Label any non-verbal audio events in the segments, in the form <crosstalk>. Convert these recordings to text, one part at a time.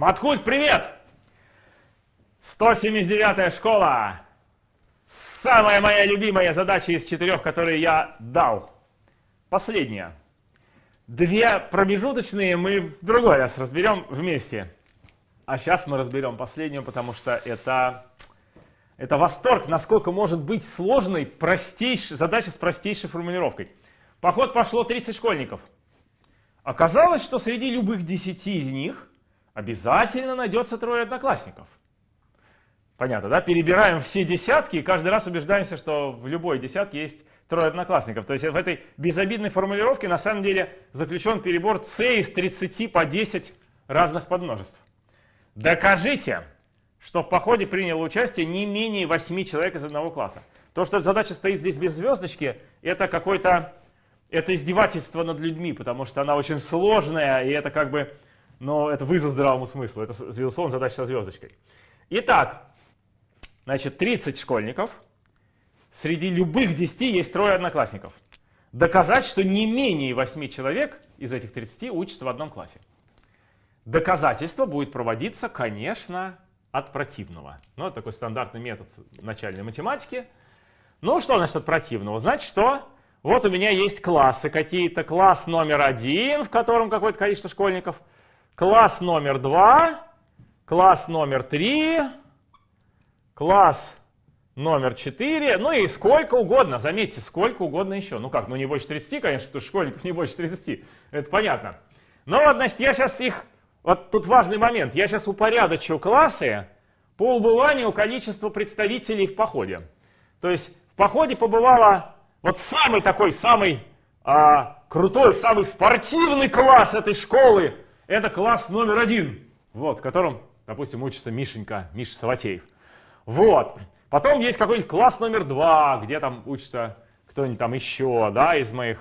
Маткульт, привет! 179-я школа. Самая моя любимая задача из четырех, которые я дал. Последняя. Две промежуточные мы в другой раз разберем вместе. А сейчас мы разберем последнюю, потому что это, это восторг, насколько может быть сложной простейшей, задача с простейшей формулировкой. Поход пошло 30 школьников. Оказалось, что среди любых 10 из них обязательно найдется трое одноклассников. Понятно, да? Перебираем все десятки и каждый раз убеждаемся, что в любой десятке есть трое одноклассников. То есть в этой безобидной формулировке на самом деле заключен перебор c из 30 по 10 разных подмножеств. Докажите, что в походе приняло участие не менее 8 человек из одного класса. То, что задача стоит здесь без звездочки, это какое-то это издевательство над людьми, потому что она очень сложная, и это как бы но это вызов здравому смыслу. Это, безусловно, задача со звездочкой. Итак, значит, 30 школьников. Среди любых 10 есть трое одноклассников. Доказать, что не менее 8 человек из этих 30 учатся в одном классе. Доказательство будет проводиться, конечно, от противного. Ну, это такой стандартный метод начальной математики. Ну, что значит от противного? Значит, что вот у меня есть классы какие-то. Класс номер один, в котором какое-то количество школьников – класс номер два, класс номер три, класс номер 4, ну и сколько угодно, заметьте, сколько угодно еще. Ну как, ну не больше 30, конечно, потому что школьников не больше 30, это понятно. Но вот, значит, я сейчас их, вот тут важный момент, я сейчас упорядочу классы по убыванию количества представителей в походе. То есть в походе побывало вот самый такой, самый а, крутой, самый спортивный класс этой школы, это класс номер один, вот, в котором, допустим, учится Мишенька, Миша Саватеев. Вот. Потом есть какой-нибудь класс номер два, где там учится кто-нибудь там еще, да, из моих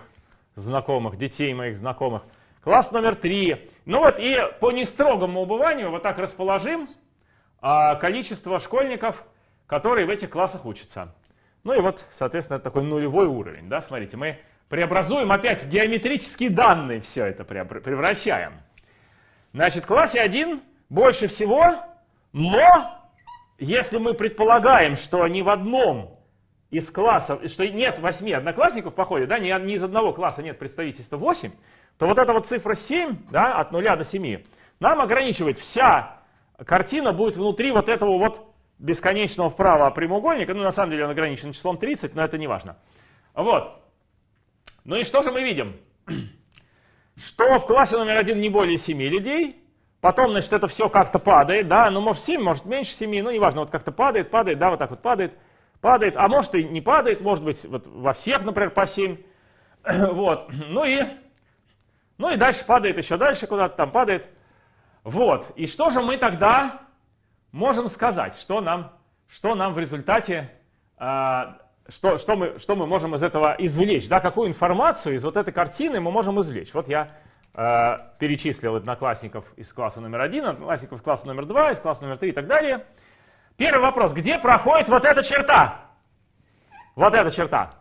знакомых, детей моих знакомых. Класс номер три. Ну вот и по нестрогому убыванию вот так расположим а, количество школьников, которые в этих классах учатся. Ну и вот, соответственно, это такой нулевой уровень. Да? Смотрите, мы преобразуем опять в геометрические данные все это превращаем. Значит, в классе 1 больше всего, но если мы предполагаем, что ни в одном из классов, что нет 8 одноклассников в походе, да, ни, ни из одного класса нет представительства 8, то вот эта вот цифра 7, да, от 0 до 7, нам ограничивает вся картина будет внутри вот этого вот бесконечного вправо прямоугольника. Ну, на самом деле он ограничен числом 30, но это не важно. Вот. Ну и что же мы видим? Что в классе номер один не более 7 людей, потом, значит, это все как-то падает, да, ну, может 7, может меньше 7, ну, неважно, вот как-то падает, падает, да, вот так вот падает, падает, а может и не падает, может быть, вот во всех, например, по 7, <clears throat> вот, ну и, ну и дальше падает еще дальше куда-то там падает, вот, и что же мы тогда можем сказать, что нам, что нам в результате а, что, что, мы, что мы можем из этого извлечь, да, какую информацию из вот этой картины мы можем извлечь. Вот я э, перечислил одноклассников из класса номер один, одноклассников из класса номер два, из класса номер три и так далее. Первый вопрос, где проходит вот эта черта? Вот эта черта.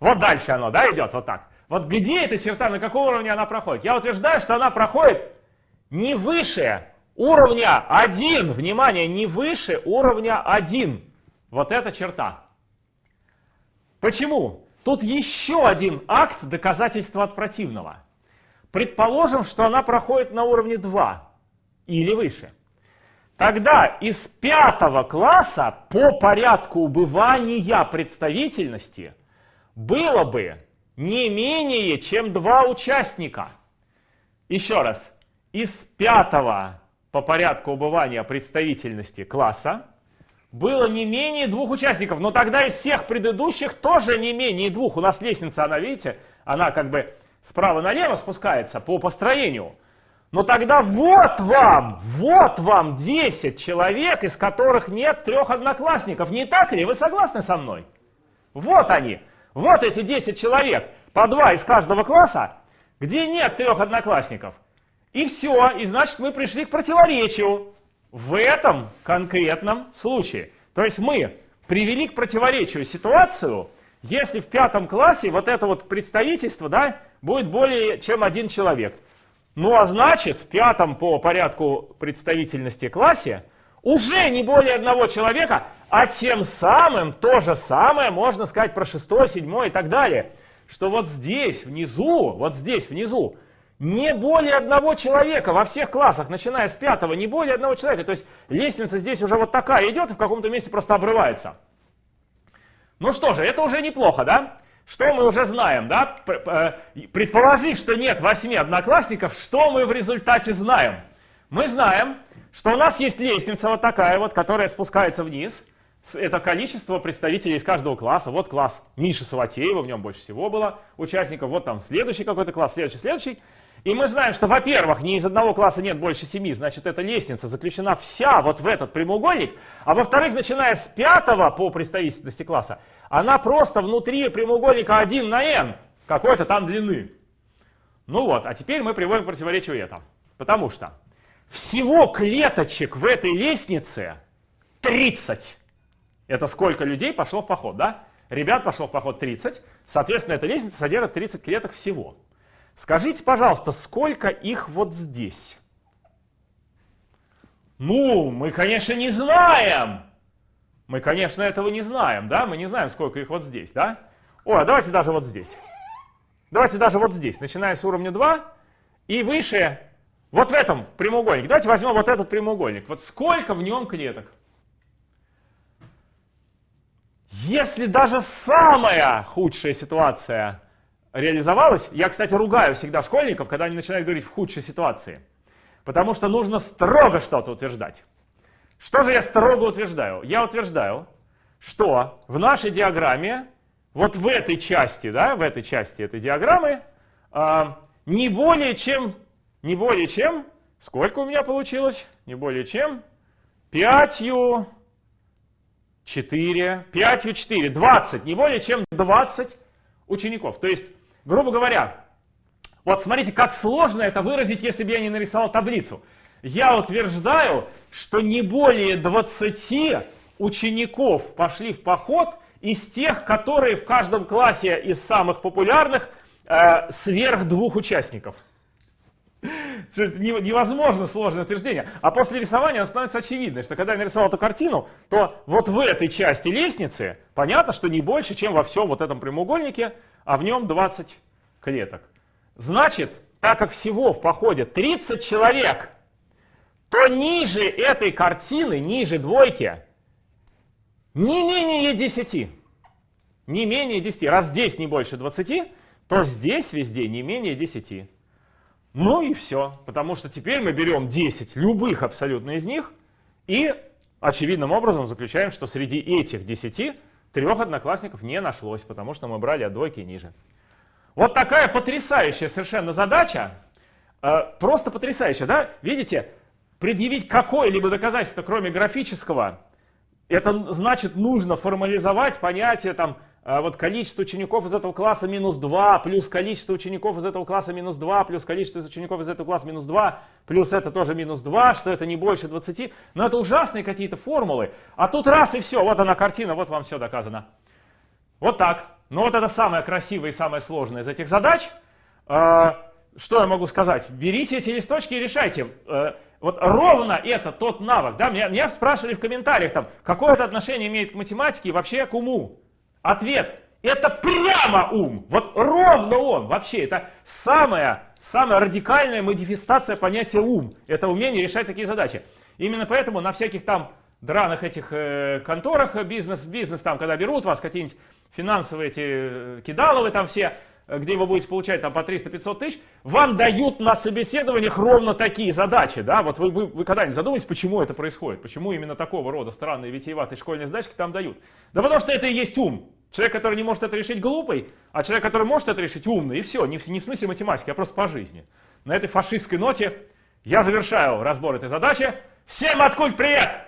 Вот дальше оно, да, идет вот так. Вот где эта черта, на каком уровне она проходит? Я утверждаю, что она проходит не выше уровня 1, внимание, не выше уровня 1. Вот эта черта. Почему? Тут еще один акт доказательства от противного. Предположим, что она проходит на уровне 2 или выше. Тогда из пятого класса по порядку убывания представительности было бы не менее, чем два участника. Еще раз, из пятого по порядку убывания представительности класса было не менее двух участников. Но тогда из всех предыдущих тоже не менее двух. У нас лестница, она, видите, она как бы справа налево спускается по построению. Но тогда вот вам, вот вам 10 человек, из которых нет трех одноклассников. Не так ли? Вы согласны со мной? Вот они. Вот эти 10 человек, по два из каждого класса, где нет трех одноклассников. И все, и значит мы пришли к противоречию в этом конкретном случае. То есть мы привели к противоречию ситуацию, если в пятом классе вот это вот представительство да, будет более чем один человек. Ну а значит, в пятом по порядку представительности классе уже не более одного человека, а тем самым то же самое можно сказать про шестой, седьмой и так далее. Что вот здесь внизу, вот здесь внизу, не более одного человека во всех классах, начиная с пятого, не более одного человека. То есть лестница здесь уже вот такая идет и в каком-то месте просто обрывается. Ну что же, это уже неплохо, да? Что мы уже знаем, да? Э, предположив, что нет восьми одноклассников, что мы в результате знаем? Мы знаем, что у нас есть лестница вот такая вот, которая спускается вниз. Это количество представителей из каждого класса. Вот класс Миши Саватеева, в нем больше всего было участников. Вот там следующий какой-то класс, следующий, следующий. И мы знаем, что, во-первых, ни из одного класса нет больше семи, значит, эта лестница заключена вся вот в этот прямоугольник. А во-вторых, начиная с пятого по представительности класса, она просто внутри прямоугольника 1 на n, какой-то там длины. Ну вот, а теперь мы приводим к противоречию это. Потому что всего клеточек в этой лестнице 30. Это сколько людей пошло в поход, да? Ребят пошло в поход 30. Соответственно, эта лестница содержит 30 клеток всего. Скажите, пожалуйста, сколько их вот здесь? Ну, мы, конечно, не знаем. Мы, конечно, этого не знаем, да? Мы не знаем, сколько их вот здесь, да? О, а давайте даже вот здесь. Давайте даже вот здесь, начиная с уровня 2 и выше, вот в этом прямоугольнике. Давайте возьмем вот этот прямоугольник. Вот сколько в нем клеток? Если даже самая худшая ситуация реализовалось. Я, кстати, ругаю всегда школьников, когда они начинают говорить в худшей ситуации. Потому что нужно строго что-то утверждать. Что же я строго утверждаю? Я утверждаю, что в нашей диаграмме, вот в этой части, да, в этой части этой диаграммы, э, не более чем, не более чем, сколько у меня получилось? Не более чем пятью, 4, 5 4, 20, не более чем 20 учеников. То есть Грубо говоря, вот смотрите, как сложно это выразить, если бы я не нарисовал таблицу. Я утверждаю, что не более 20 учеников пошли в поход из тех, которые в каждом классе из самых популярных э, сверх двух участников. <laughs> Это невозможно сложное утверждение. А после рисования оно становится очевидно, что когда я нарисовал эту картину, то вот в этой части лестницы понятно, что не больше, чем во всем вот этом прямоугольнике а в нем 20 клеток. Значит, так как всего в походе 30 человек, то ниже этой картины, ниже двойки, не менее 10. Не менее 10. Раз здесь не больше 20, то здесь везде не менее 10. Ну и все. Потому что теперь мы берем 10, любых абсолютно из них, и очевидным образом заключаем, что среди этих 10 Трех одноклассников не нашлось, потому что мы брали от двойки ниже. Вот такая потрясающая совершенно задача. Э, просто потрясающая, да? Видите, предъявить какое-либо доказательство, кроме графического, это значит нужно формализовать понятие там вот количество учеников из этого класса минус 2, плюс количество учеников из этого класса минус 2, плюс количество учеников из этого класса минус 2, плюс это тоже минус 2, что это не больше 20. Но это ужасные какие-то формулы. А тут раз и все, вот она картина, вот вам все доказано. Вот так. Но вот это самое красивое и самое сложное из этих задач. А, что я могу сказать? Берите эти листочки и решайте. Э, вот ровно это тот навык. Да? Меня, меня спрашивали в комментариях, там, какое это отношение имеет к математике и вообще к уму. Ответ – это прямо ум. Вот ровно он. Вообще, это самая, самая радикальная модификация понятия ум. Это умение решать такие задачи. Именно поэтому на всяких там драных этих э, конторах бизнес, бизнес там, когда берут вас какие-нибудь финансовые эти э, кидаловые там все, где вы будете получать там по 300-500 тысяч, вам дают на собеседованиях ровно такие задачи, да, вот вы, вы, вы когда-нибудь задумались, почему это происходит, почему именно такого рода странные витиеватые школьные задачки там дают? Да потому что это и есть ум. Человек, который не может это решить, глупый, а человек, который может это решить, умный. И все, не, не в смысле математики, а просто по жизни. На этой фашистской ноте я завершаю разбор этой задачи. Всем откуль привет!